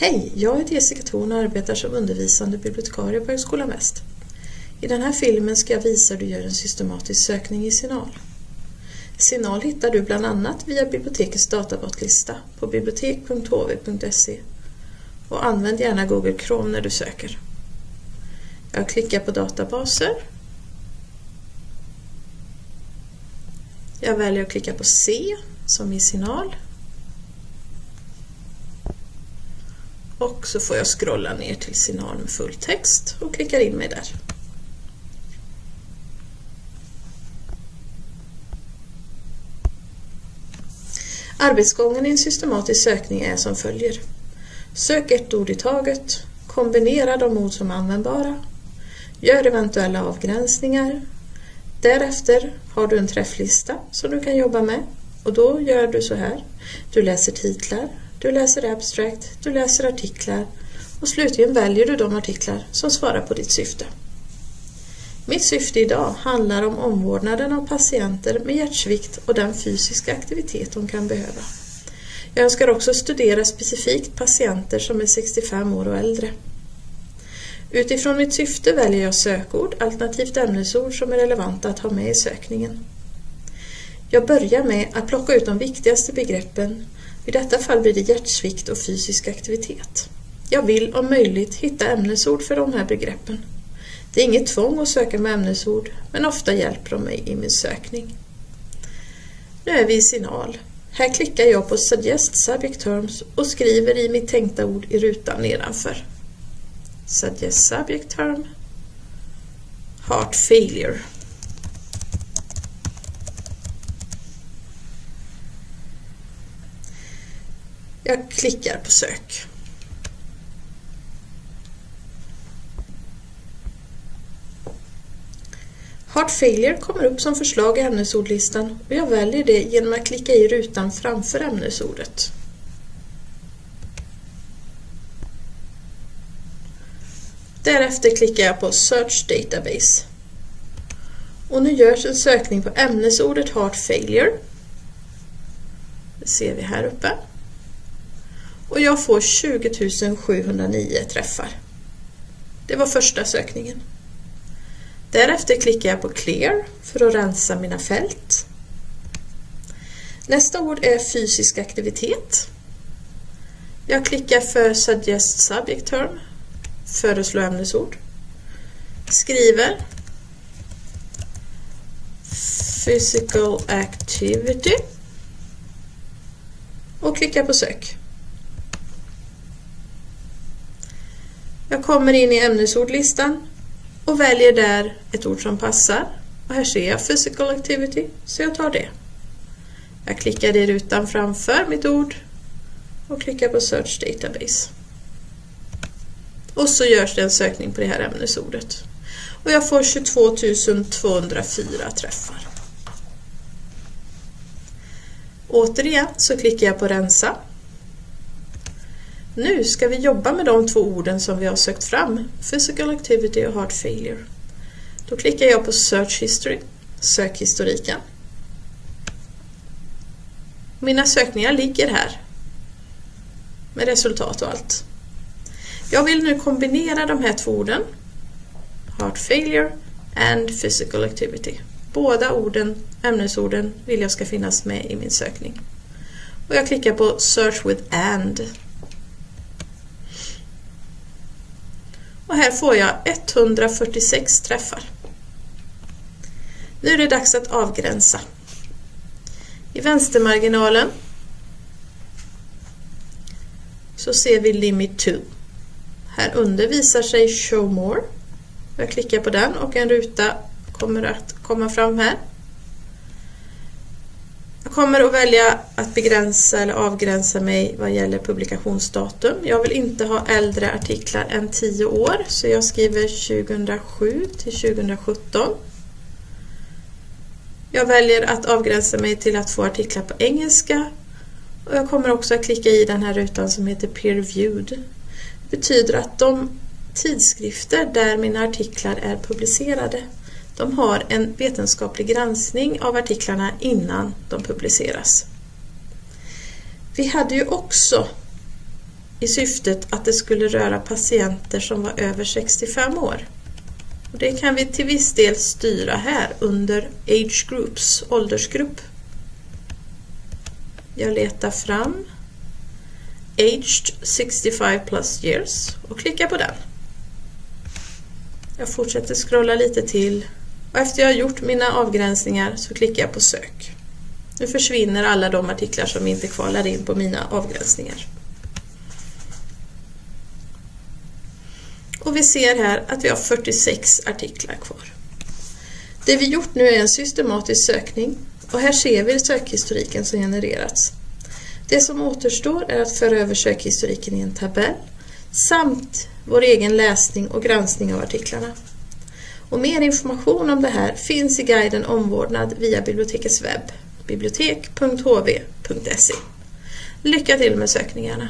Hej, jag heter Jessica Thorn och arbetar som undervisande bibliotekarie på Högskolan Väst. I den här filmen ska jag visa hur du gör en systematisk sökning i Signal. Signal hittar du bland annat via bibliotekets databatlista på bibliotek.hv.se och använd gärna Google Chrome när du söker. Jag klickar på databaser. Jag väljer att klicka på C som i Signal och så får jag scrolla ner till signal med fulltext och klickar in mig där. Arbetsgången i en systematisk sökning är som följer. Sök ett ord i taget, kombinera de ord som är användbara, gör eventuella avgränsningar. Därefter har du en träfflista som du kan jobba med och då gör du så här. Du läser titlar, du läser abstract, du läser artiklar och slutligen väljer du de artiklar som svarar på ditt syfte. Mitt syfte idag handlar om omvårdnaden av patienter med hjärtsvikt och den fysiska aktivitet de kan behöva. Jag önskar också studera specifikt patienter som är 65 år och äldre. Utifrån mitt syfte väljer jag sökord alternativt ämnesord som är relevanta att ha med i sökningen. Jag börjar med att plocka ut de viktigaste begreppen i detta fall blir det hjärtsvikt och fysisk aktivitet. Jag vill om möjligt hitta ämnesord för de här begreppen. Det är inget tvång att söka med ämnesord, men ofta hjälper de mig i min sökning. Nu är vi i signal. Här klickar jag på Suggest Subject Terms och skriver i mitt tänkta ord i rutan nedanför. Suggest Subject Term Heart Failure Jag klickar på sök. Heart failure kommer upp som förslag i ämnesordlistan och jag väljer det genom att klicka i rutan framför ämnesordet. Därefter klickar jag på Search Database. Och nu görs en sökning på ämnesordet Heart failure. Det ser vi här uppe och jag får 20 709 träffar. Det var första sökningen. Därefter klickar jag på Clear för att rensa mina fält. Nästa ord är fysisk aktivitet. Jag klickar för Suggest Subject Term, föreslå ämnesord. Skriver Physical Activity och klickar på sök. Jag kommer in i ämnesordlistan och väljer där ett ord som passar. Och här ser jag Physical Activity, så jag tar det. Jag klickar i rutan framför mitt ord och klickar på Search Database. Och så görs det en sökning på det här ämnesordet. Och jag får 22 204 träffar. Återigen så klickar jag på rensa nu ska vi jobba med de två orden som vi har sökt fram, Physical Activity och Heart Failure. Då klickar jag på Search History, sökhistoriken. Mina sökningar ligger här med resultat och allt. Jag vill nu kombinera de här två orden, Heart Failure and Physical Activity. Båda orden, ämnesorden vill jag ska finnas med i min sökning. Och jag klickar på Search with AND och här får jag 146 träffar. Nu är det dags att avgränsa. I vänstermarginalen så ser vi Limit to. Här under visar sig Show More. Jag klickar på den och en ruta kommer att komma fram här. Jag kommer att välja att begränsa eller avgränsa mig vad gäller publikationsdatum. Jag vill inte ha äldre artiklar än 10 år så jag skriver 2007 till 2017. Jag väljer att avgränsa mig till att få artiklar på engelska och jag kommer också att klicka i den här rutan som heter Peer Reviewed. Det betyder att de tidskrifter där mina artiklar är publicerade de har en vetenskaplig granskning av artiklarna innan de publiceras. Vi hade ju också i syftet att det skulle röra patienter som var över 65 år. Och det kan vi till viss del styra här under Age Groups, åldersgrupp. Jag letar fram Aged 65 plus years och klickar på den. Jag fortsätter scrolla lite till och efter jag har gjort mina avgränsningar så klickar jag på sök. Nu försvinner alla de artiklar som inte kvalar in på mina avgränsningar. Och vi ser här att vi har 46 artiklar kvar. Det vi gjort nu är en systematisk sökning och här ser vi sökhistoriken som genererats. Det som återstår är att föra över sökhistoriken i en tabell samt vår egen läsning och granskning av artiklarna. Och mer information om det här finns i guiden Omvårdnad via bibliotekets webb, bibliotek.hv.se. Lycka till med sökningarna!